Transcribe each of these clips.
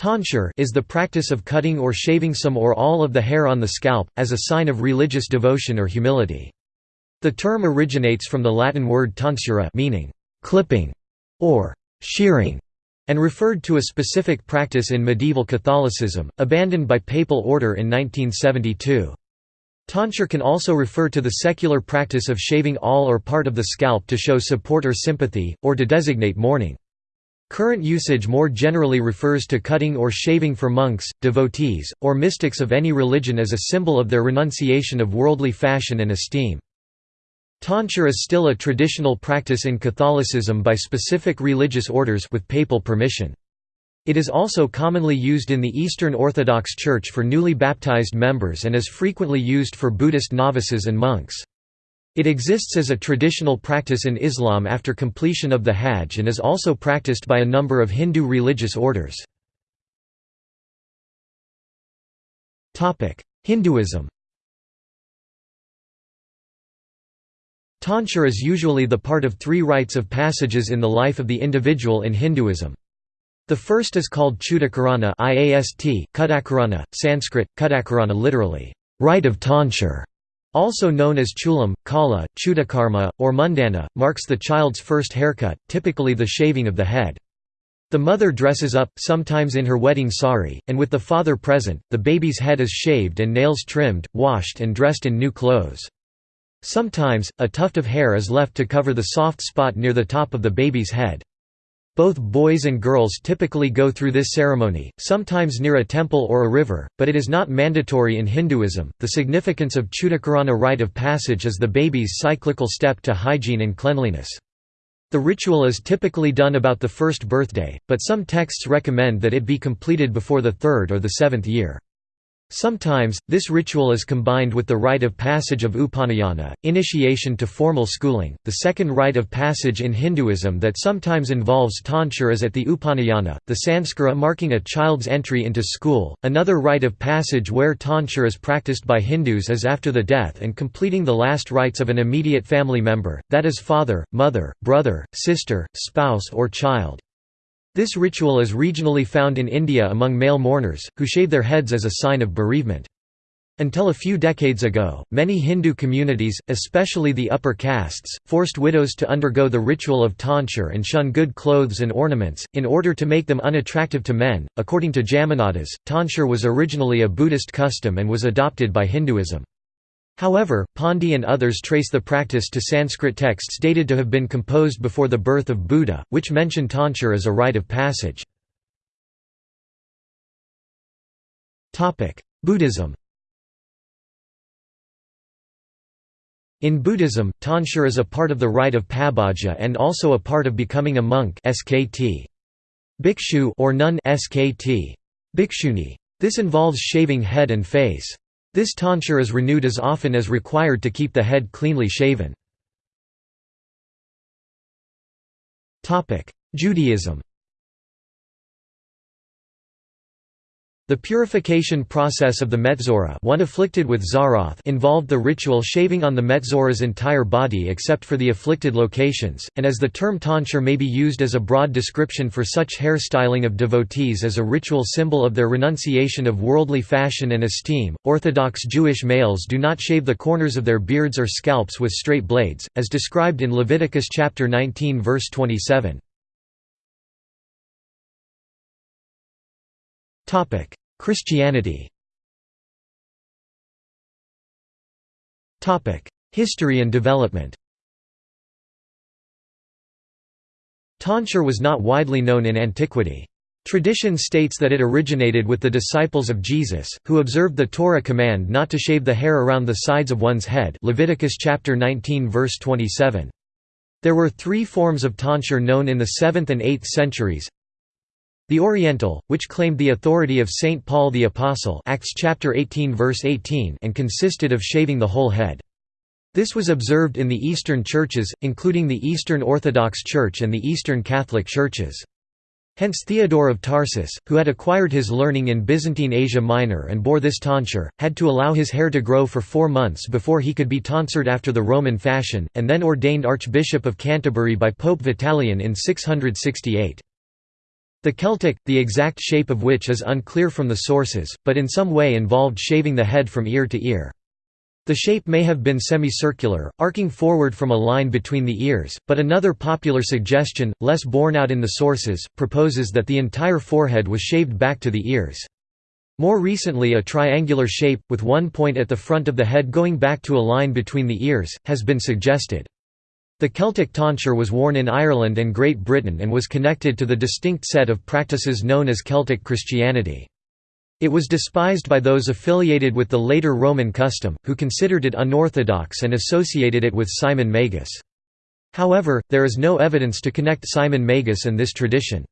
Tonsure is the practice of cutting or shaving some or all of the hair on the scalp, as a sign of religious devotion or humility. The term originates from the Latin word tonsura meaning «clipping» or «shearing», and referred to a specific practice in medieval Catholicism, abandoned by papal order in 1972. Tonsure can also refer to the secular practice of shaving all or part of the scalp to show support or sympathy, or to designate mourning. Current usage more generally refers to cutting or shaving for monks, devotees, or mystics of any religion as a symbol of their renunciation of worldly fashion and esteem. Tonsure is still a traditional practice in Catholicism by specific religious orders with papal permission. It is also commonly used in the Eastern Orthodox Church for newly baptized members and is frequently used for Buddhist novices and monks. It exists as a traditional practice in Islam after completion of the Hajj and is also practiced by a number of Hindu religious orders. Hinduism Tonsure is usually the part of three rites of passages in the life of the individual in Hinduism. The first is called Chudakarana IAST, Kudakarana, Sanskrit, Kudakarana literally, rite of tonsure, also known as chulam, kala, chudakarma, or mundana, marks the child's first haircut, typically the shaving of the head. The mother dresses up, sometimes in her wedding sari, and with the father present, the baby's head is shaved and nails trimmed, washed and dressed in new clothes. Sometimes, a tuft of hair is left to cover the soft spot near the top of the baby's head. Both boys and girls typically go through this ceremony, sometimes near a temple or a river, but it is not mandatory in Hinduism. The significance of Chudakarana rite of passage is the baby's cyclical step to hygiene and cleanliness. The ritual is typically done about the first birthday, but some texts recommend that it be completed before the third or the seventh year. Sometimes, this ritual is combined with the rite of passage of Upanayana, initiation to formal schooling. The second rite of passage in Hinduism that sometimes involves tonsure is at the Upanayana, the sanskara marking a child's entry into school. Another rite of passage where tonsure is practiced by Hindus is after the death and completing the last rites of an immediate family member, that is father, mother, brother, sister, spouse, or child. This ritual is regionally found in India among male mourners, who shave their heads as a sign of bereavement. Until a few decades ago, many Hindu communities, especially the upper castes, forced widows to undergo the ritual of tonsure and shun good clothes and ornaments, in order to make them unattractive to men. According to Jamanadas, tonsure was originally a Buddhist custom and was adopted by Hinduism. However, Pandi and others trace the practice to Sanskrit texts dated to have been composed before the birth of Buddha, which mention tonsure as a rite of passage. Buddhism In Buddhism, tonsure is a part of the rite of pabbaja and also a part of becoming a monk skt. Bhikshu or nun skt. Bhikshuni. This involves shaving head and face. This tonsure is renewed as often as required to keep the head cleanly shaven. Judaism The purification process of the Metzora one afflicted with tzaraath involved the ritual shaving on the Metzora's entire body except for the afflicted locations, and as the term tonsure may be used as a broad description for such hairstyling of devotees as a ritual symbol of their renunciation of worldly fashion and esteem, Orthodox Jewish males do not shave the corners of their beards or scalps with straight blades, as described in Leviticus chapter 19 verse 27. Christianity History and development Tonsure was not widely known in antiquity. Tradition states that it originated with the disciples of Jesus, who observed the Torah command not to shave the hair around the sides of one's head Leviticus chapter 19 verse 27. There were three forms of tonsure known in the 7th and 8th centuries the Oriental, which claimed the authority of St. Paul the Apostle Acts chapter 18 verse 18 and consisted of shaving the whole head. This was observed in the Eastern churches, including the Eastern Orthodox Church and the Eastern Catholic churches. Hence Theodore of Tarsus, who had acquired his learning in Byzantine Asia Minor and bore this tonsure, had to allow his hair to grow for four months before he could be tonsured after the Roman fashion, and then ordained Archbishop of Canterbury by Pope Vitalian in 668. The Celtic, the exact shape of which is unclear from the sources, but in some way involved shaving the head from ear to ear. The shape may have been semicircular, arcing forward from a line between the ears, but another popular suggestion, less borne out in the sources, proposes that the entire forehead was shaved back to the ears. More recently a triangular shape, with one point at the front of the head going back to a line between the ears, has been suggested. The Celtic tonsure was worn in Ireland and Great Britain and was connected to the distinct set of practices known as Celtic Christianity. It was despised by those affiliated with the later Roman custom, who considered it unorthodox and associated it with Simon Magus. However, there is no evidence to connect Simon Magus and this tradition.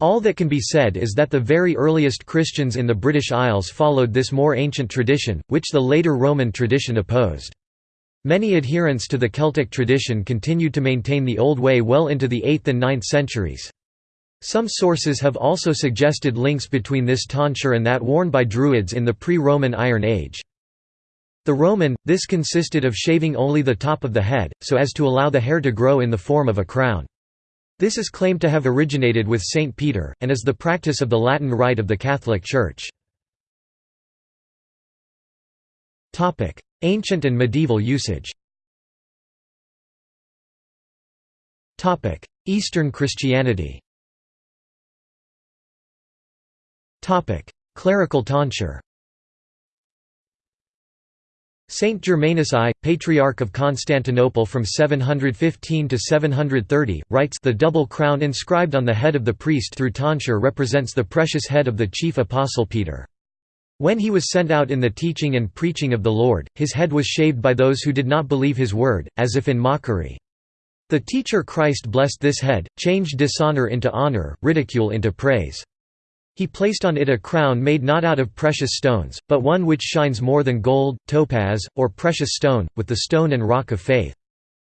All that can be said is that the very earliest Christians in the British Isles followed this more ancient tradition, which the later Roman tradition opposed. Many adherents to the Celtic tradition continued to maintain the old way well into the 8th and 9th centuries. Some sources have also suggested links between this tonsure and that worn by Druids in the pre-Roman Iron Age. The Roman, this consisted of shaving only the top of the head, so as to allow the hair to grow in the form of a crown. This is claimed to have originated with St. Peter, and is the practice of the Latin Rite of the Catholic Church. Ancient and medieval usage. Eastern Christianity. Clerical tonsure. Saint Germanus I, Patriarch of Constantinople from 715 to 730, writes the double crown inscribed on the head of the priest through tonsure represents the precious head of the chief apostle Peter. When he was sent out in the teaching and preaching of the Lord, his head was shaved by those who did not believe his word, as if in mockery. The teacher Christ blessed this head, changed dishonor into honor, ridicule into praise. He placed on it a crown made not out of precious stones, but one which shines more than gold, topaz, or precious stone, with the stone and rock of faith.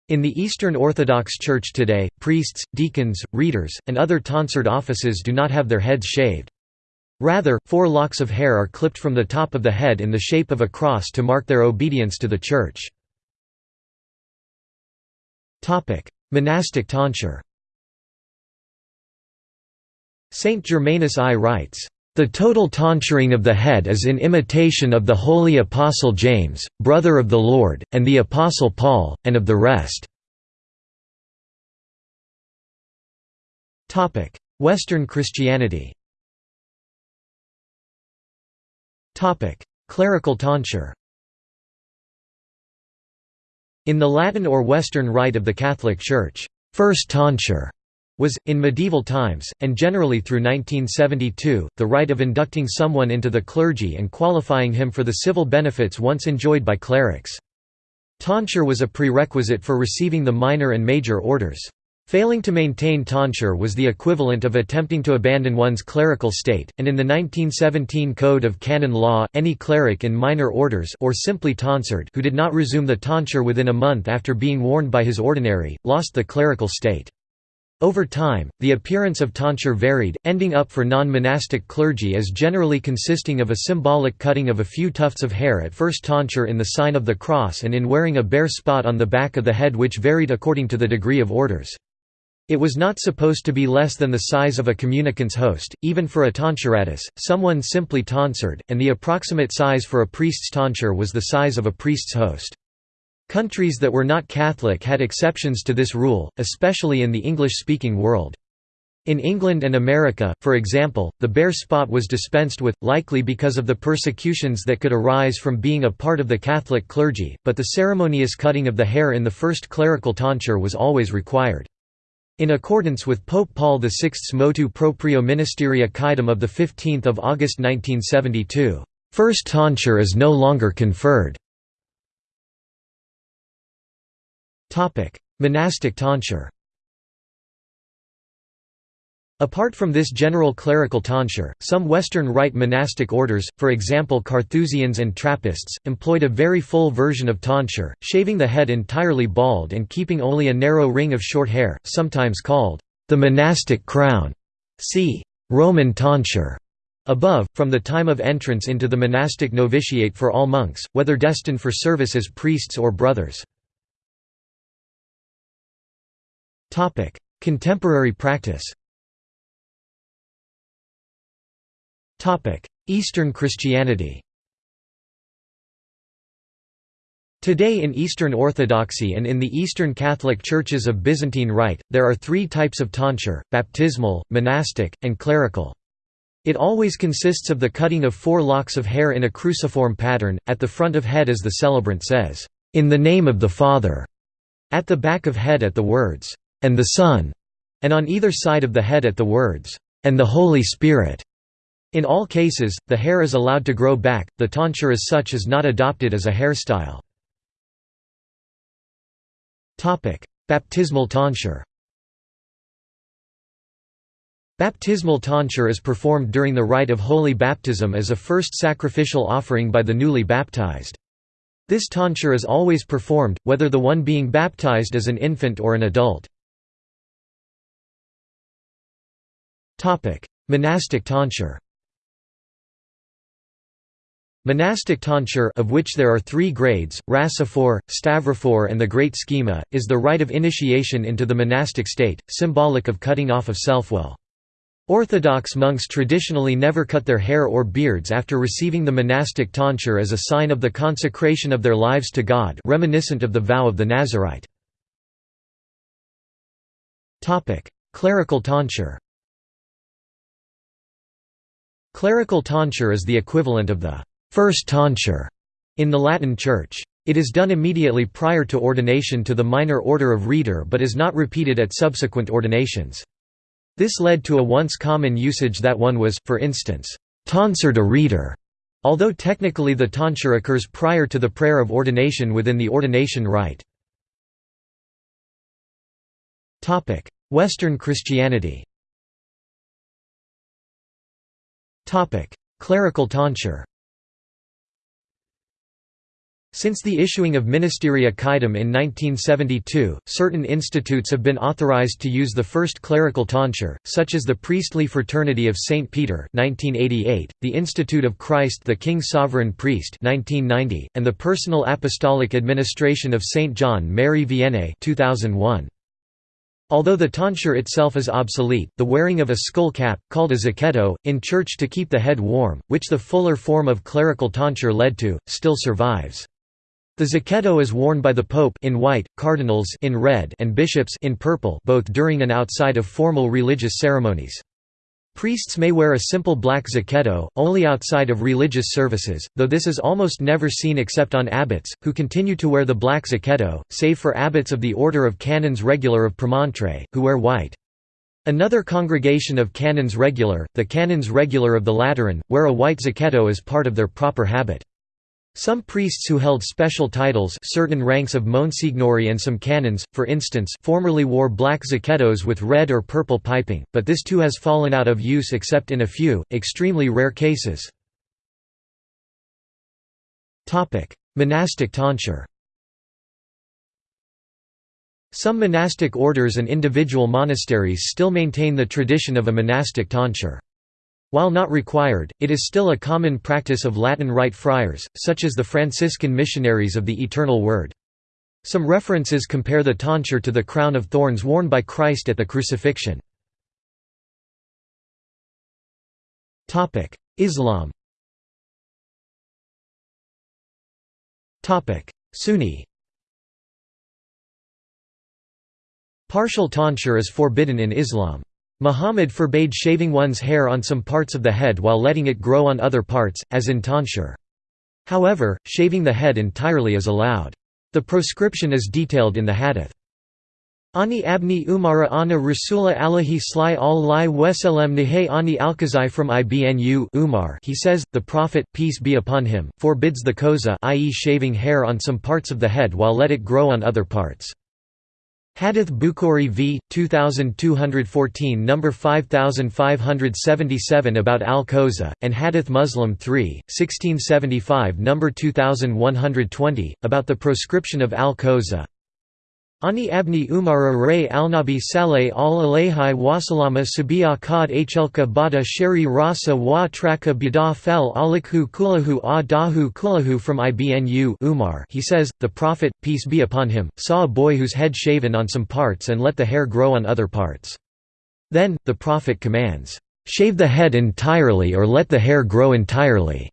In the Eastern Orthodox Church today, priests, deacons, readers, and other tonsured offices do not have their heads shaved. Rather, four locks of hair are clipped from the top of the head in the shape of a cross to mark their obedience to the Church. Monastic tonsure Saint Germanus I writes, "...the total tonsuring of the head is in imitation of the holy Apostle James, brother of the Lord, and the Apostle Paul, and of the rest." Western Christianity Clerical tonsure In the Latin or Western Rite of the Catholic Church, first tonsure was, in medieval times, and generally through 1972, the rite of inducting someone into the clergy and qualifying him for the civil benefits once enjoyed by clerics. Tonsure was a prerequisite for receiving the minor and major orders. Failing to maintain tonsure was the equivalent of attempting to abandon one's clerical state, and in the 1917 Code of Canon Law, any cleric in minor orders or simply tonsured who did not resume the tonsure within a month after being warned by his ordinary, lost the clerical state. Over time, the appearance of tonsure varied, ending up for non-monastic clergy as generally consisting of a symbolic cutting of a few tufts of hair at first tonsure in the sign of the cross and in wearing a bare spot on the back of the head which varied according to the degree of orders. It was not supposed to be less than the size of a communicant's host, even for a tonsuratus, someone simply tonsured, and the approximate size for a priest's tonsure was the size of a priest's host. Countries that were not Catholic had exceptions to this rule, especially in the English-speaking world. In England and America, for example, the bare spot was dispensed with, likely because of the persecutions that could arise from being a part of the Catholic clergy, but the ceremonious cutting of the hair in the first clerical tonsure was always required. In accordance with Pope Paul VI's motu proprio ministeria quaedam of 15 August 1972, first tonsure is no longer conferred. Monastic tonsure Apart from this general clerical tonsure, some Western Rite monastic orders, for example Carthusians and Trappists, employed a very full version of tonsure, shaving the head entirely bald and keeping only a narrow ring of short hair, sometimes called the monastic crown. See Roman tonsure. Above, from the time of entrance into the monastic novitiate for all monks, whether destined for service as priests or brothers. Contemporary practice Eastern Christianity Today in Eastern Orthodoxy and in the Eastern Catholic Churches of Byzantine Rite, there are three types of tonsure, baptismal, monastic, and clerical. It always consists of the cutting of four locks of hair in a cruciform pattern, at the front of head as the celebrant says, "'In the name of the Father' at the back of head at the words, "'and the Son' and on either side of the head at the words, "'and the Holy Spirit'. In all cases, the hair is allowed to grow back, the tonsure as such is not adopted as a hairstyle. Baptismal tonsure Baptismal tonsure is performed during the rite of holy baptism as a first sacrificial offering by the newly baptized. This tonsure is always performed, whether the one being baptized is an infant or an adult. Monastic tonsure Monastic tonsure of which there are three grades, rassophore, stavrophore and the great schema, is the rite of initiation into the monastic state, symbolic of cutting off of self-will. Orthodox monks traditionally never cut their hair or beards after receiving the monastic tonsure as a sign of the consecration of their lives to God reminiscent of the vow of the Nazarite. Clerical tonsure Clerical tonsure is the equivalent of the first tonsure in the Latin Church. It is done immediately prior to ordination to the minor order of reader but is not repeated at subsequent ordinations. This led to a once common usage that one was, for instance, tonsured a reader, although technically the tonsure occurs prior to the prayer of ordination within the ordination rite. Western Christianity Clerical tonsure since the issuing of Ministeria Quaedam in 1972, certain institutes have been authorized to use the first clerical tonsure, such as the Priestly Fraternity of St. Peter 1988, the Institute of Christ the King Sovereign Priest 1990, and the Personal Apostolic Administration of St. John Mary Vianney 2001. Although the tonsure itself is obsolete, the wearing of a skull cap, called a zucchetto, in church to keep the head warm, which the fuller form of clerical tonsure led to, still survives. The zucchetto is worn by the pope in white, cardinals in red and bishops in purple both during and outside of formal religious ceremonies. Priests may wear a simple black zucchetto, only outside of religious services, though this is almost never seen except on abbots, who continue to wear the black zucchetto, save for abbots of the Order of Canons Regular of Premontre, who wear white. Another congregation of Canons Regular, the Canons Regular of the Lateran, wear a white zacchetto as part of their proper habit. Some priests who held special titles certain ranks of Monsignori and some canons, for instance formerly wore black zucchettos with red or purple piping, but this too has fallen out of use except in a few, extremely rare cases. Monastic tonsure Some monastic orders and individual monasteries still maintain the tradition of a monastic tonsure. While not required, it is still a common practice of Latin Rite friars, such as the Franciscan missionaries of the Eternal Word. Some references compare the tonsure to the crown of thorns worn by Christ at the crucifixion. Islam Sunni Partial tonsure is forbidden in Islam. Muhammad forbade shaving one's hair on some parts of the head while letting it grow on other parts, as in tonsure. However, shaving the head entirely is allowed. The proscription is detailed in the hadith. Ani abni umara ana rasula alahi sly al li weselem nihe ani alkazai from ibnu Umar he says, the Prophet, peace be upon him, forbids the koza i.e. shaving hair on some parts of the head while let it grow on other parts. Hadith Bukhari v. 2214 No. 5577 about al-Koza, and Hadith Muslim 3, 1675 No. 2120, about the proscription of al-Koza. Ani abni umara ray al-nabi saleh al-alayhi wasalama sabiya kad achelka bada sheri rasa wa traka bida fel alikhu kulahu a dahu kulahu from ibnu Umar he says, the Prophet, peace be upon him, saw a boy whose head shaven on some parts and let the hair grow on other parts. Then, the Prophet commands, "'Shave the head entirely or let the hair grow entirely'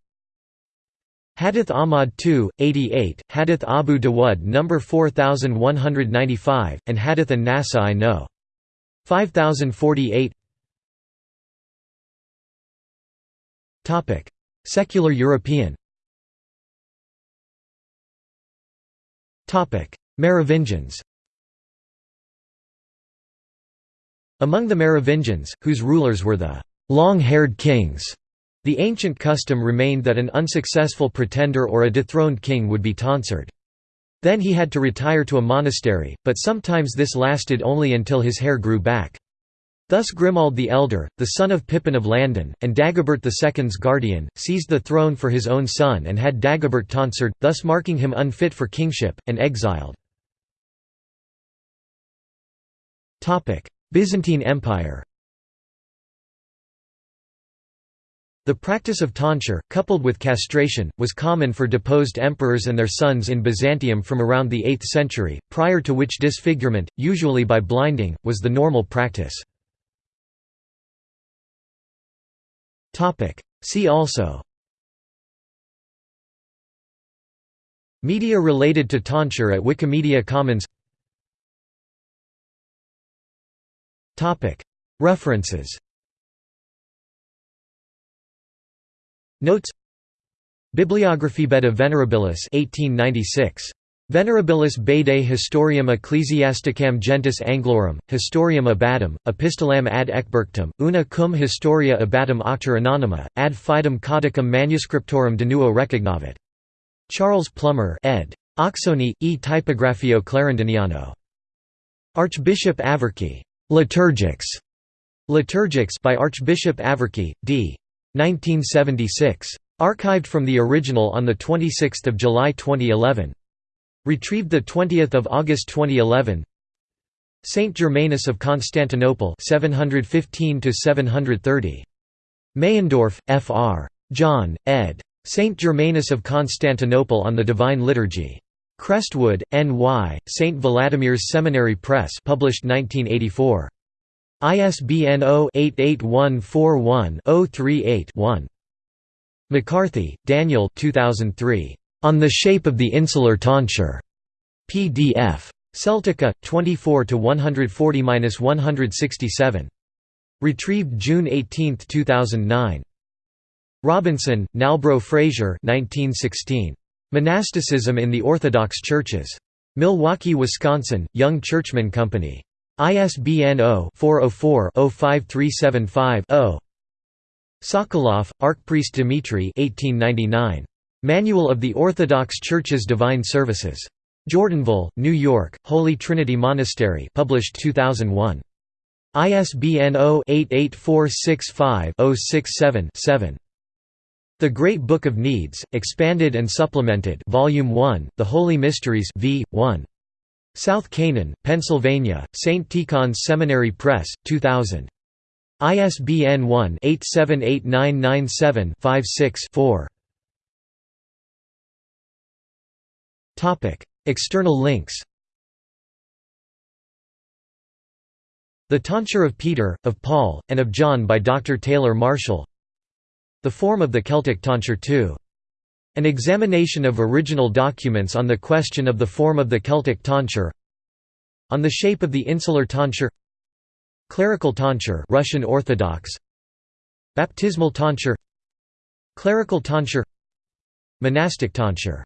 Hadith Ahmad 2, 88, Hadith Abu Dawud No. 4195, and Hadith an Nasa'i No. 5048 Secular European Merovingians Among the Merovingians, whose rulers were the long-haired kings, the ancient custom remained that an unsuccessful pretender or a dethroned king would be tonsured. Then he had to retire to a monastery, but sometimes this lasted only until his hair grew back. Thus Grimoald the Elder, the son of Pippin of Landen, and Dagobert II's guardian, seized the throne for his own son and had Dagobert tonsured, thus marking him unfit for kingship, and exiled. Byzantine Empire The practice of tonsure, coupled with castration, was common for deposed emperors and their sons in Byzantium from around the 8th century, prior to which disfigurement, usually by blinding, was the normal practice. See also. Media related to tonsure at Wikimedia Commons. References Notes Bibliography Beda Venerabilis 1896. Venerabilis Bede Historiam Ecclesiasticam Gentis Anglorum, Historiam Abbatum, Epistolam ad Ecbergtum, una cum historia abbatum auctor anonyma, ad fidem codicum manuscriptorum de nuo recognavit. Charles Plummer ed. Oxoni, e Typographio Clarendoniano. Archbishop Averky. Liturgics. Liturgics by Archbishop Averky, d. 1976. Archived from the original on 26 July 2011. Retrieved 20 August 2011 Saint Germanus of Constantinople 715 730. Meyendorff, Fr. John, ed. Saint Germanus of Constantinople on the Divine Liturgy. Crestwood, N.Y., St. Vladimir's Seminary Press published 1984. ISBN 0-88141-038-1. McCarthy, Daniel 2003. On the Shape of the Insular Tonsure. PDF. Celtica, 24 140–167. Retrieved June 18, 2009. Robinson, Nalbro Fraser 1916. Monasticism in the Orthodox Churches. Milwaukee, Wisconsin, Young Churchman Company. ISBN 0-404-05375-0. Sokolov, Archpriest Dmitry 1899. Manual of the Orthodox Church's Divine Services. Jordanville, New York, Holy Trinity Monastery published 2001. ISBN 0-88465-067-7. The Great Book of Needs, Expanded and Supplemented Volume 1, The Holy Mysteries v. 1. South Canaan, Pennsylvania, St. Tikhon's Seminary Press, 2000. ISBN 1-878997-56-4. External links The Tonsure of Peter, of Paul, and of John by Dr. Taylor Marshall The Form of the Celtic Tonsure II an examination of original documents on the question of the form of the Celtic tonsure On the shape of the insular tonsure Clerical tonsure Russian Orthodox Baptismal tonsure Clerical tonsure Monastic tonsure